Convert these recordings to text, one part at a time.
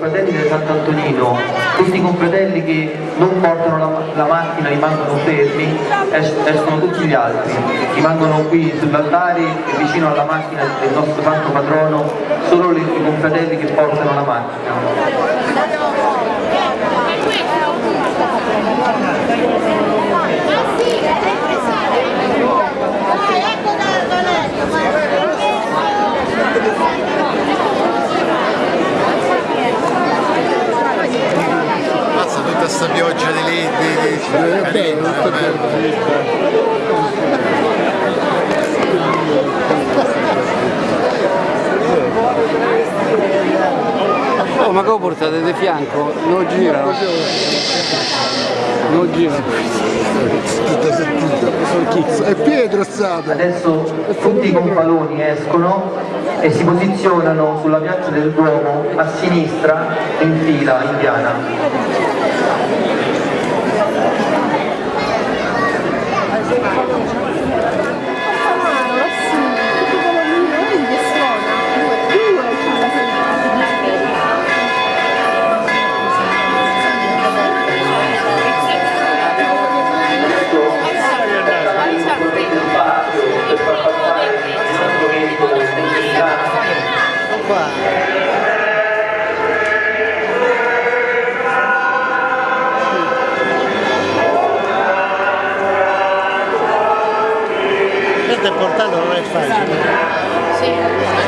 confratelli del Sant'Antonino, questi confratelli che non portano la, la macchina, rimangono fermi, es escono tutti gli altri, rimangono qui sull'altare e vicino alla macchina del nostro santo patrono, solo i confratelli che portano la macchina. Mazza tutta sta pioggia di lì, di, di, È bello, tutto bello. Oh, ma che lo portate di fianco? Non girano. Non girano. Tutta settita. È Pietro è stato. Adesso tutti i gonfaloni escono e si posizionano sulla piazza del Duomo a sinistra in fila indiana. Wow. Portato non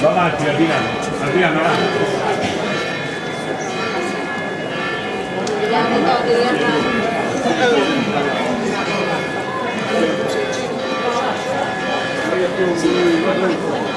Va avanti, Adriano. Adriano, avanti. Benedetto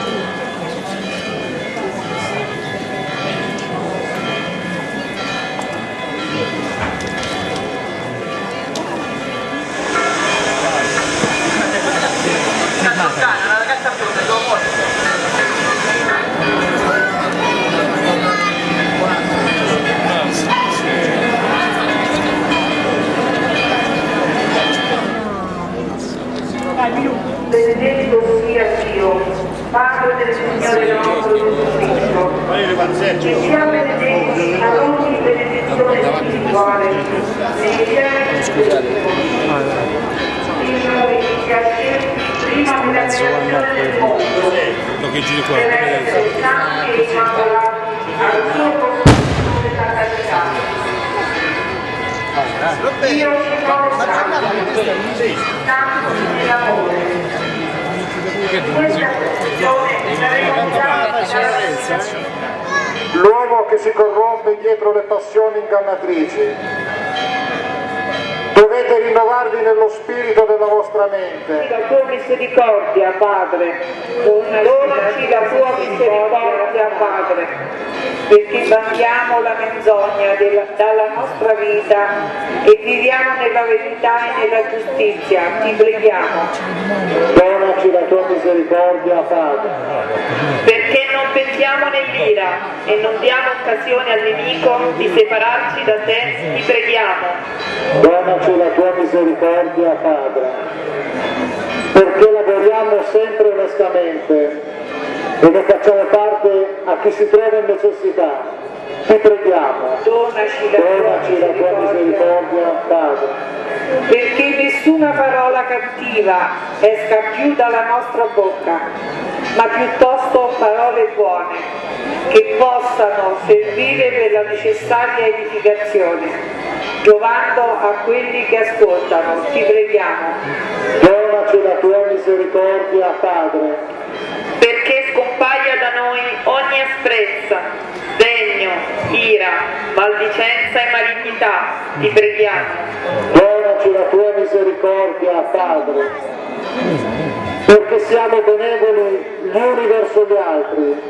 l'uomo che si corrompe dietro le passioni ingannatrici. Dovete rinnovarvi nello spirito della vostra mente. La tua misericordia, Padre, donaci la tua misericordia, Padre, perché bandiamo la menzogna della- dalla nostra vita e viviamo nella verità e nella giustizia. Ti preghiamo. Donaci la tua misericordia, Padre. Pensiamo nell'ira e non diamo occasione al nemico di separarci da te, ti preghiamo. Donaci la tua misericordia, Padre. Perché lavoriamo sempre onestamente e ne facciamo parte a chi si trova in necessità. Ti preghiamo. Donaci la tua Donaci la tua misericordia, Padre. perché nessuna parola cattiva esca più dalla nostra bocca, ma piuttosto parole buone, che possano servire per la necessaria edificazione, giovando a quelli che ascoltano. Ti preghiamo. Donaci la tua misericordia, Padre. Perché scompaia da noi ogni asprezza, degno, ira, maldicenza e malignità. Ti preghiamo. Donaci la tua misericordia, Padre. Perché siamo benevoli gli uni verso gli altri,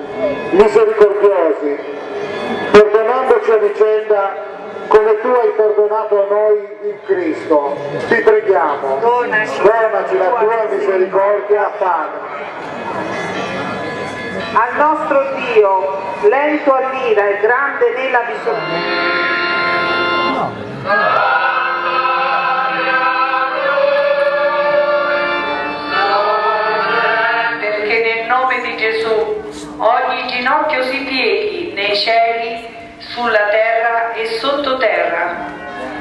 misericordiosi, perdonandoci a vicenda come tu hai perdonato a noi in Cristo. Ti preghiamo. Donaci la tua misericordia, Padre. Al nostro Dio, lento all'ira e grande nella misericordia. perché ogni ginocchio si pieghi nei cieli, sulla terra e sottoterra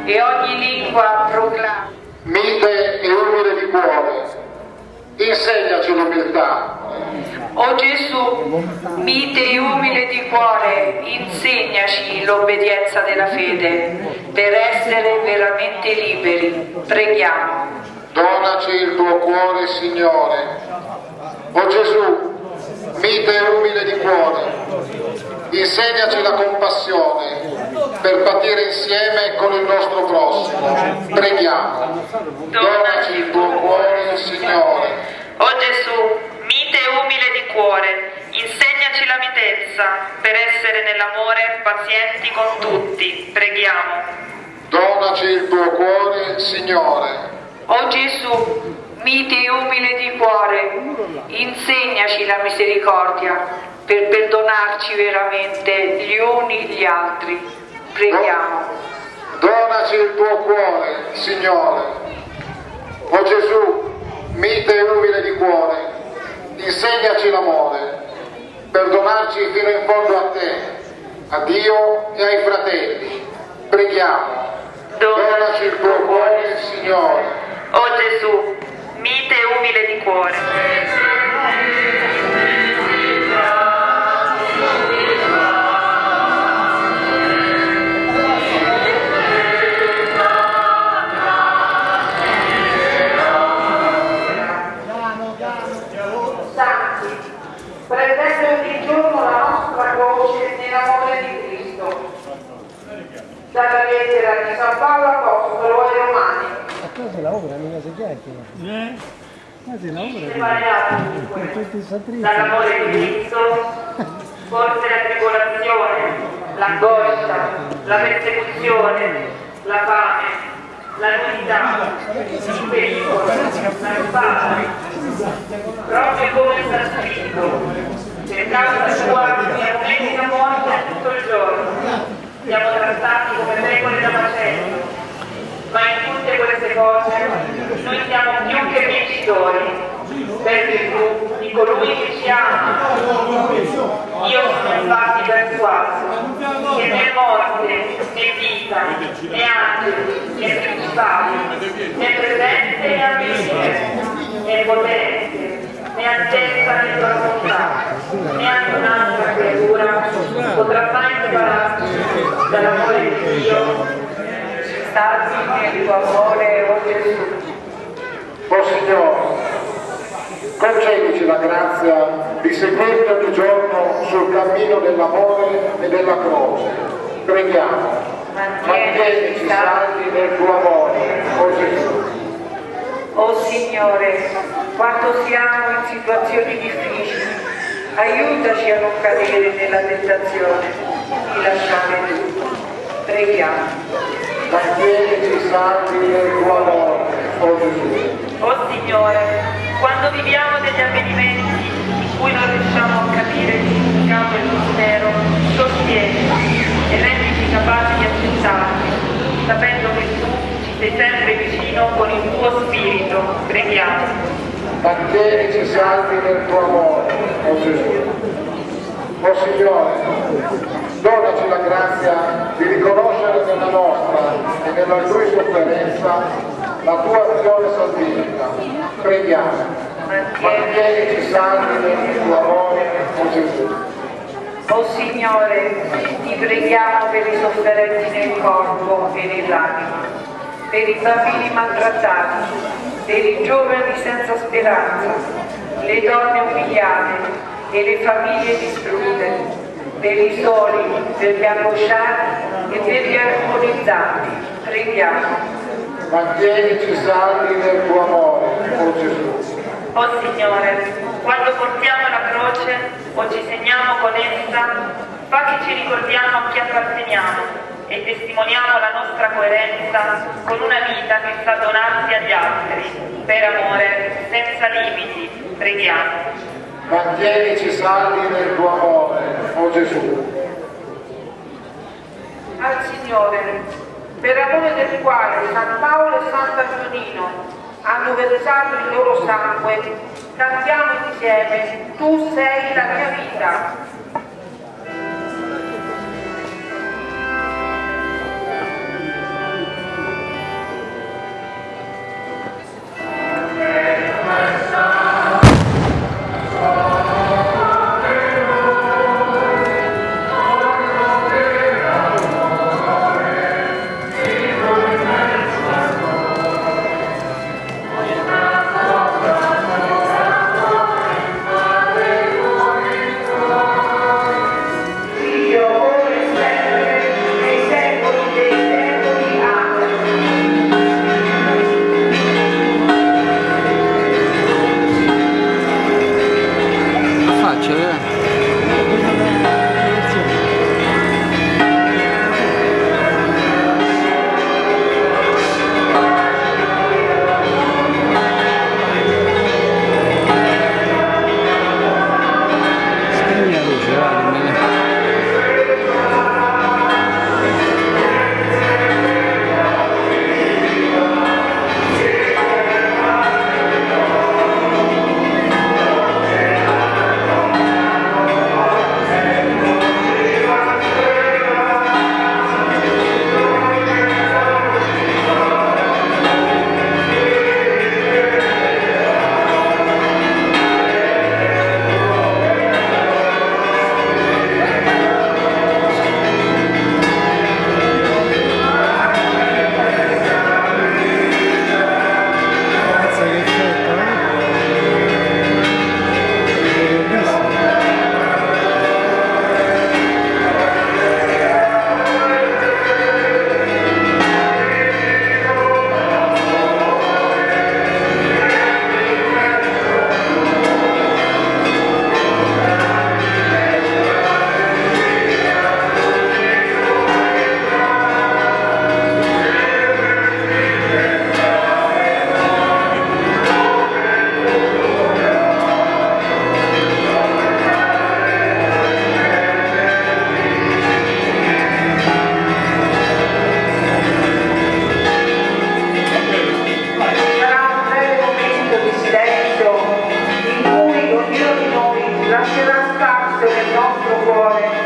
e ogni lingua proclami. Mite e umile di cuore, insegnaci l'umiltà. O Gesù, mite e umile di cuore, insegnaci l'obbedienza della fede per essere veramente liberi. Preghiamo. Donaci il tuo cuore, Signore. O Gesù, mite e umile di cuore, insegnaci la compassione per patire insieme con il nostro prossimo. Preghiamo. Donaci il tuo cuore, Signore. O Gesù, mite e umile di cuore, insegnaci la mitezza per essere nell'amore pazienti con tutti. Preghiamo. Donaci il tuo cuore, Signore. O Gesù, mite e umile di cuore, insegnaci la misericordia per perdonarci veramente gli uni gli altri. Preghiamo. Donaci il tuo cuore, Signore. O Gesù, mite e umile di cuore, insegnaci l'amore, per donarci fino in fondo a te, a Dio e ai fratelli. Preghiamo. Donaci il tuo cuore, Signore. O Gesù, mite e umile di cuore. Dalla lettera di San Paolo Apostolo. Si lavora, mica si chiacchiera. Qua si lavora. Separiamo Con tutti i satristi. dall'amore di Cristo, forse la tribolazione, l'angoscia, la persecuzione, la fame, la nudità, il pericolo, la spada. Proprio come sta scritto, per causa tua siamo messi a morte tutto il giorno, siamo trattati come pecore da macello, ma in tutte queste cose noi siamo più che vincitori per virtù di colui che ci ama. Io sono infatti persuaso che né morte, né vita, né angeli, né principali, né presente né avvenire, né potente, né altezza né profondità, né anche un'altra creatura potrà mai separarci dall'amore di Dio starsi nel tuo amore, o Gesù. O Signore, concedici la grazia di seguirti ogni giorno sul cammino dell'amore e della croce. Preghiamo. Mantienici saldi nel tuo amore, o Gesù. Oh Signore, quando siamo in situazioni difficili, aiutaci a non cadere nella tentazione di lasciare tutto. Preghiamo. Mantienici saldi nel tuo amore, o Gesù. Oh Signore, quando viviamo degli avvenimenti in cui non riusciamo a capire il significato e il mistero, sostieni e rendici capaci di accettarli, sapendo che tu ci sei sempre vicino con il tuo spirito. Preghiamo. Mantienici saldi nel tuo amore, o Gesù. O Signore, donaci la grazia di riconoscere nella nostra e nell'altrui sofferenza la tua azione salvifica. Preghiamo. Mantienici saldi nel tuo amore, o Gesù. Oh Signore, ti preghiamo per i sofferenti nel corpo e nell'anima, per i bambini maltrattati, per i giovani senza speranza, le donne umiliate e le famiglie distrutte, per i soli, per gli angosciati e per gli agonizzanti. Preghiamo. Mantienici saldi nel tuo amore, o Gesù. Oh Signore, quando portiamo la croce o ci segniamo con essa, fa che ci ricordiamo a chi apparteniamo e testimoniamo la nostra coerenza con una vita che sa donarsi agli altri, per amore, senza limiti. Preghiamo. Mantienici saldi nel tuo amore, o Gesù. Al Signore, per amore del quale San Paolo e Sant'Antonino hanno versato il loro sangue, cantiamo insieme, tu sei la mia vita. spazio del nostro cuore.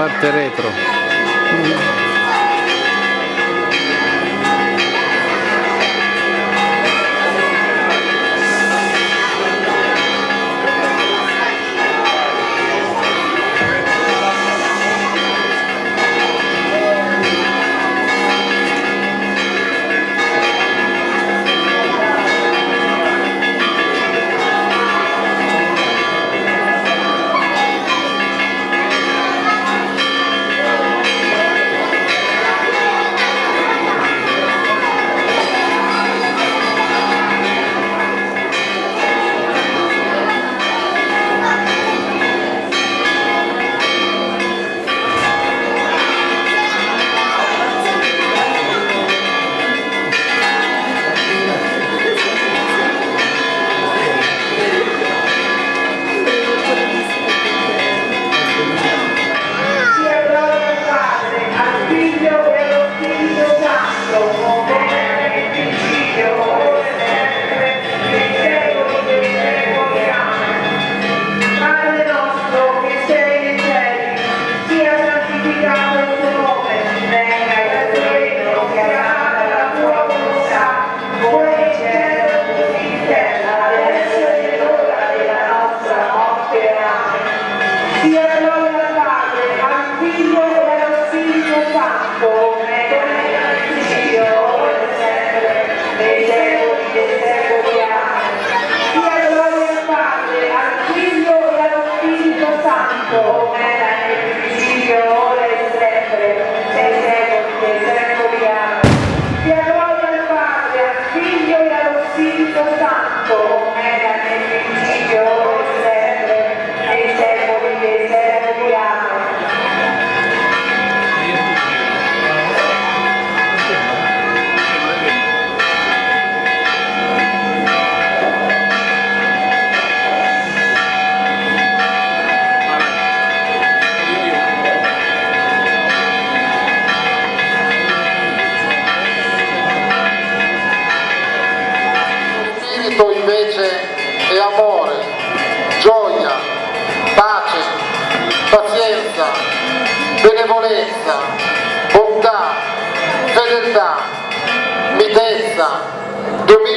parte retro.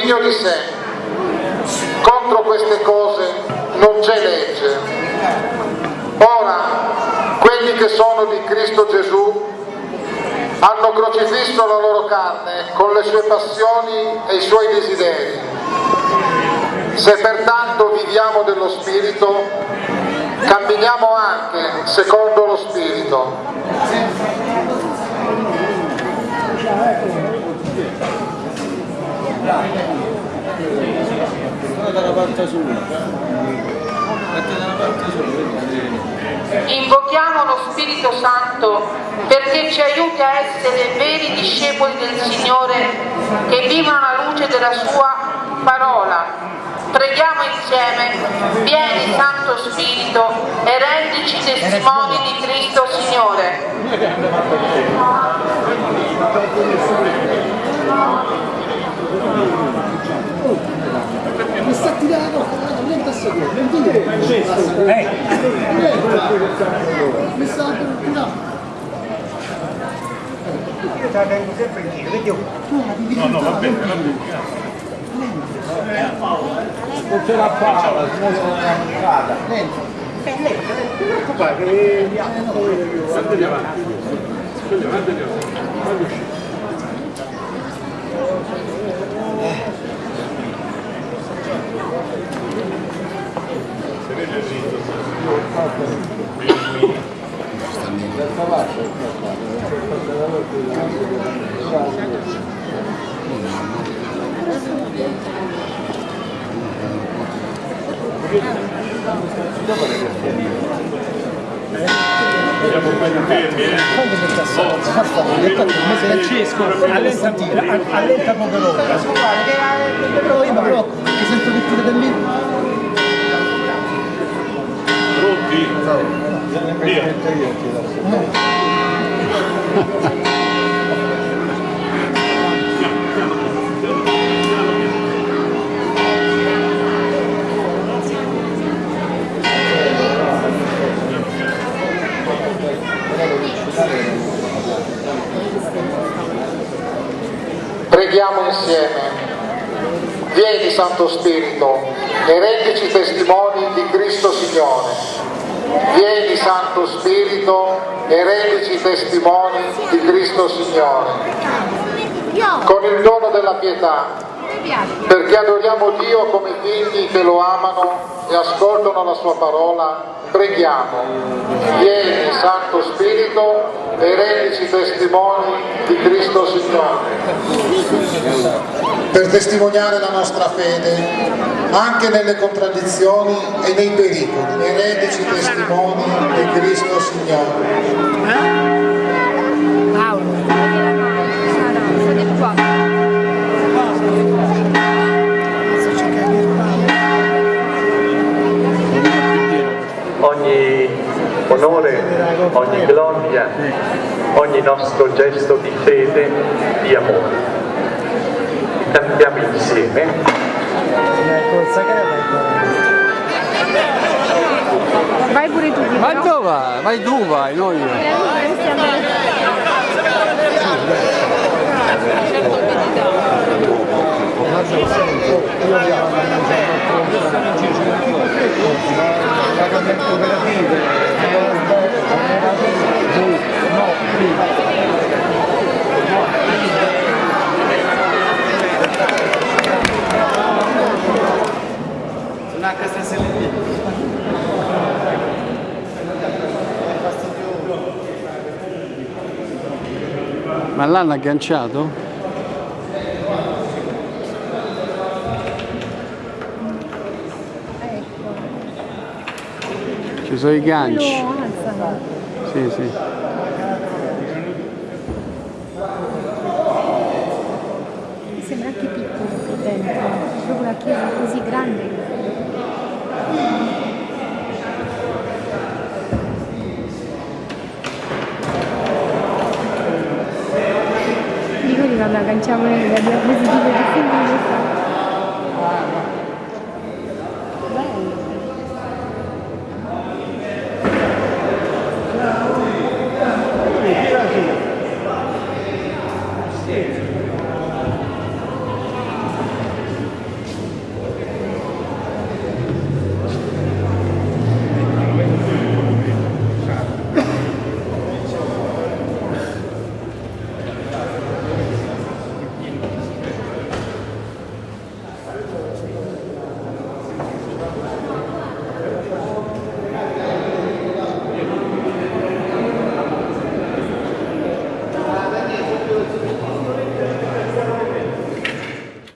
Dominio di sé. Contro queste cose non c'è legge. Ora, quelli che sono di Cristo Gesù hanno crocifisso la loro carne con le sue passioni e i suoi desideri. Se pertanto viviamo dello Spirito, camminiamo anche secondo lo Spirito. Invochiamo lo Spirito Santo perché ci aiuti a essere veri discepoli del Signore che vivono alla luce della Sua parola. Preghiamo insieme, vieni Santo Spirito e rendici testimoni di Cristo Signore. Tirando, niente a seguire, non dire. Mi sta tirare. Io te la tengo sempre in giro, vedi No, no, va bene, va bene. Non ce la fa, la strada. Dentro. Guarda che mi Andiamo avanti. Andiamo avanti. Quando uscite? Siamo quelli fermi, eh. Francesco, allenta, allenta poco l'ora. Però io mi blocco, sento che tira da lì. Preghiamo insieme. Vieni Santo Spirito e rendici testimoni di Cristo Signore. Vieni Santo Spirito e rendici testimoni di Cristo Signore. Con il dono della pietà, perché adoriamo Dio come figli che lo amano e ascoltano la sua parola, preghiamo. Vieni Santo Spirito e rendici testimoni di Cristo Signore. Per testimoniare la nostra fede, anche nelle contraddizioni e nei pericoli, e rendici testimoni di Cristo Signore. ogni onore, ogni gloria, ogni nostro gesto di fede, di amore. Cantiamo insieme. Vai pure tu. Ma dove vai? Vai tu vai, non io. Ma l'hanno agganciato? Ci sono i ganci. Alzano. Sì, sì. Mi sembra anche piccolo qui dentro. Proprio la chiesa così grande. Dico di quando agganciamo le diapositive di film